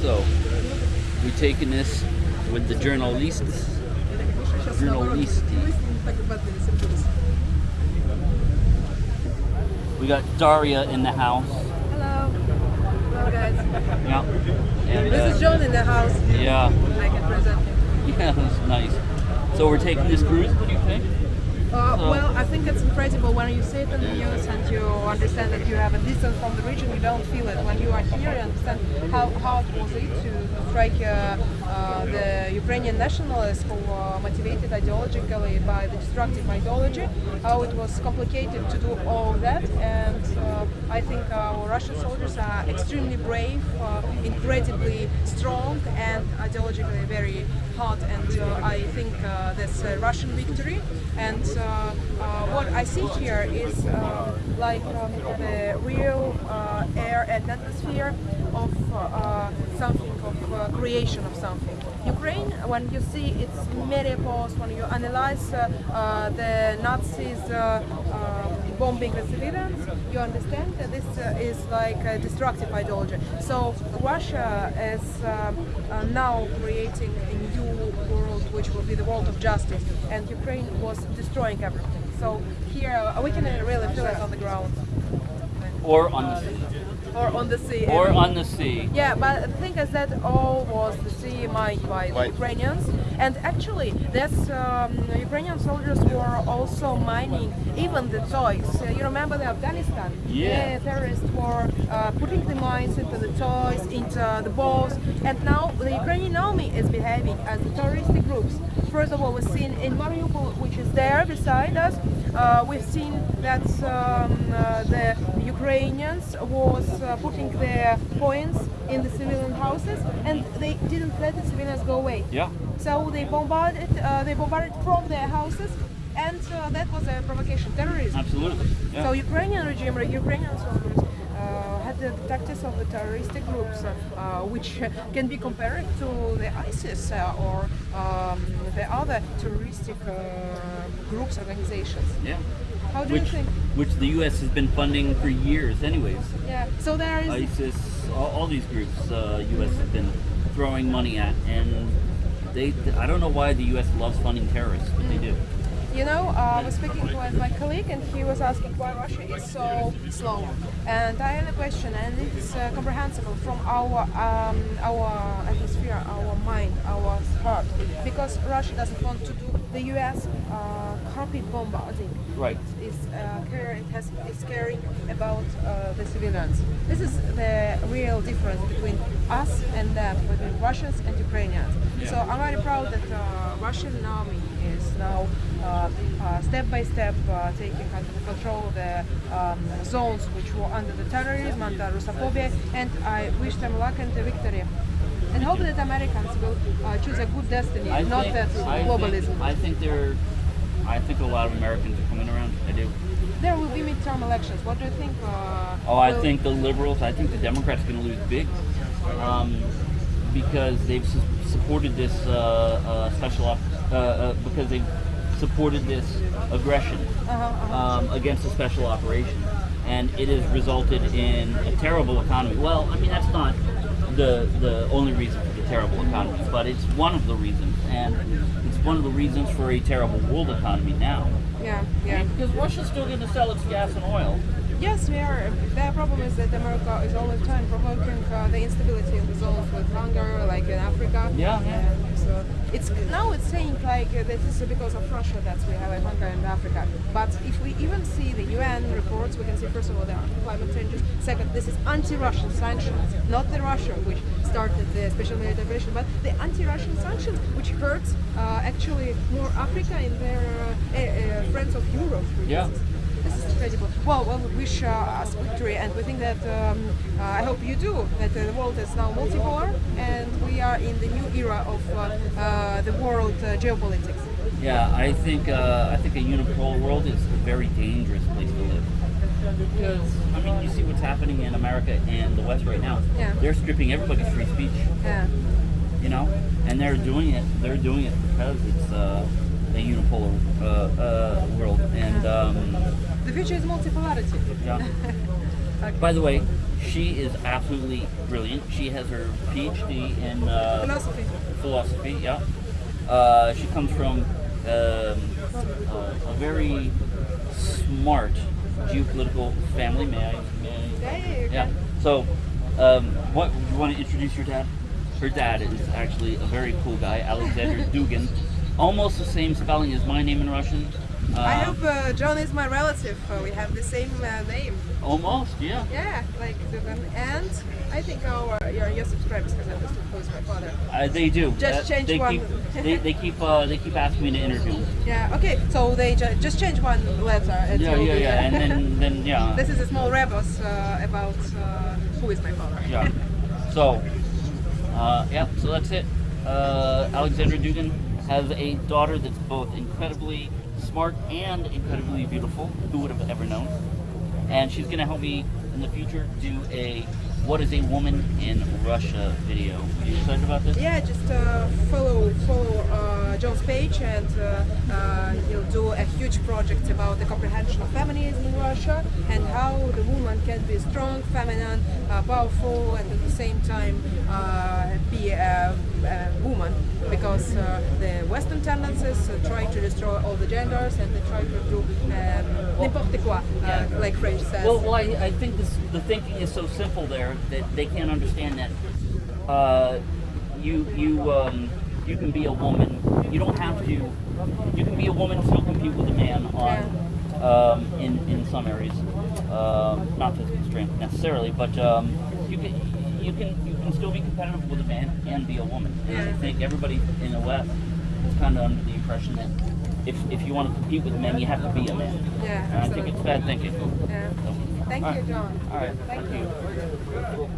So, we're taking this with the journalists. Journalisti. We got Daria in the house. Hello. Hello guys. Yeah. And, This is uh, John in the house. yeah. I can present him. Yeah, that's nice. So we're taking this cruise. What do you think? Uh, well, I think it's incredible when you see it in the news and you understand that you have a distance from the region, you don't feel it. When you are here, you understand how hard was it to strike uh, uh, the Ukrainian nationalists who were motivated ideologically by the destructive ideology, how it was complicated to do all that. And uh, I think our Russian soldiers are extremely brave, uh, incredibly strong, and ideologically very hard. And uh, I think uh, that's a Russian victory. And what I see here is uh, like um, the real uh, air and atmosphere of uh, uh, something, of uh, creation of something. Ukraine, when you see its posts, when you analyze uh, uh, the Nazis uh, um, bombing the civilians, you understand that this uh, is like a destructive ideology. So Russia is uh, now creating a new world, which will be the world of justice, and Ukraine was destroying everything. So here uh, we can uh, really feel it on the ground Or on the sea. or on the sea. Or on the sea. Yeah, but the thing is that all was the sea mined by the Ukrainians, and actually, that's um, Ukrainian soldiers were also mining even the toys. Uh, you remember the Afghanistan? Yeah. The terrorists were uh, putting the mines into the toys, into the balls, and now the Ukrainian army is behaving as the terroristic groups. First of all, we've seen in Mariupol, which is there beside us, uh, we've seen that um, uh, the Ukrainians was uh, putting their points in the civilian houses, and they didn't let the civilians go away. Yeah. So they bombarded, uh, they bombarded from their houses, and uh, that was a provocation, terrorism. Absolutely. Yeah. So Ukrainian regime, Ukrainian soldiers, had the tactics of the terrorist groups, uh, which can be compared to the ISIS uh, or um, the other terroristic uh, groups, organizations. yeah. How do you Which, think? which the U.S. has been funding for years, anyways. Yeah. So there is. ISIS, all, all these groups, uh, U.S. has been throwing money at, and they. I don't know why the U.S. loves funding terrorists, but they do. You know, uh, I was speaking with my colleague, and he was asking why Russia is so slow. And I had a question, and it's uh, comprehensible from our um, our atmosphere, our mind, our heart, because Russia doesn't want to do the U.S. Uh, carpet bombarding. Right. Is uh, care, it has is caring about uh, the civilians. This is the real difference between us and them, between Russians and Ukrainians. So I'm very proud that uh, Russian army is now uh, uh, step by step uh, taking under control the um, zones which were under the terrorism, under Russophobia, and I wish them luck and the victory. And hope that Americans will uh, choose a good destiny, I not think, that I globalism. Think, I think they're. I think a lot of Americans are coming around. I do. there will be midterm elections. What do you think? Uh, Oh, I think the liberals. I think the Democrats are going to lose big, um, because they've su- supported this uh, uh, special op- uh, uh, because they've supported this aggression Uh-huh, uh-huh. um, against the special operation, and it has resulted in a terrible economy. Well, I mean that's not the the only reason for the terrible economy, but it's one of the reasons, and it's one of the reasons for a terrible world economy now. Yeah, yeah. Because Russia's still going to sell its gas and oil. Yes, we are. The problem is that America is all the time provoking uh, the instability in the zones with hunger, like in Africa. Yeah, yeah. And so it's now it's saying like uh, this is because of Russia that we have a hunger in Africa. But if we even see the UN reports, we can see first of all there are climate changes. Second, this is anti-Russian sanctions, not the Russia which started the special military operation, but the anti-Russian sanctions which hurts uh, actually more Africa and their uh, uh, uh, friends of Europe. Yeah. instance. Incredible. Well, well, we wish uh, us victory, and we think that um, uh, I hope you do. That uh, the world is now multipolar, and we are in the new era of uh, uh, the world uh, geopolitics. Yeah, I think uh, I think a unipolar world is a very dangerous place to live. Because I mean, you see what's happening in America and the West right now. Yeah. They're stripping everybody's free speech. Yeah. You know, and they're doing it. They're doing it because it's uh, a unipolar uh, uh, world. And um, The future is multipolarity. yeah. Okay. By the way, she is absolutely brilliant. She has her PhD in uh, Philosophy. philosophy. Yeah. Uh, she comes from um, uh, a very smart geopolitical family. May I? May I? Yeah, yeah, Yeah. So, um, what you want to introduce your dad? Her dad is actually a very cool guy, Alexander Dugin. Almost the same spelling as my name in Russian. I Um, hope uh, John is my relative. Uh, we have the same uh, name. Almost, yeah. Yeah, like Dugan. And I think our your, your subscribers can understand who's my father. Uh, they do. Just change they one. Keep, they, they keep uh, they keep asking me to interview. Yeah. Okay. So they ju- just change one letter. and Yeah, yeah, yeah. uh, And then then yeah. this is a small rebus uh, about uh, who is my father. Yeah. So, uh, yeah, so that's it. Uh, Alexander Dugin has a daughter that's both incredibly smart and incredibly beautiful. Who would have ever known? And she's to help me in the future do a What is a Woman in Russia video. Are you excited about this? Yeah, just uh, follow follow uh, John's page, and uh, uh, he'll do a huge project about the comprehension of feminism in Russia and how the woman can be strong, feminine, uh, powerful, and at the same time uh, be a, a woman. Because uh, the Western tendencies uh, try to destroy all the genders, and they try to do um, n'importe quoi, uh, like French says. Well, well I, I think this, the thinking is so simple there that they can't understand that uh, you you um, you can be a woman. You don't have to. You can be a woman and still compete with a man on um, in in some areas. Um not physical strength necessarily, but um, you can you can you can still be competitive with a man and be a woman. And I think everybody in the West is kind of under the impression that if if you want to compete with men, you have to be a man. Yeah, And I think it's bad thinking. yeah. Thank All you. John. All right. Thank Thank you. you.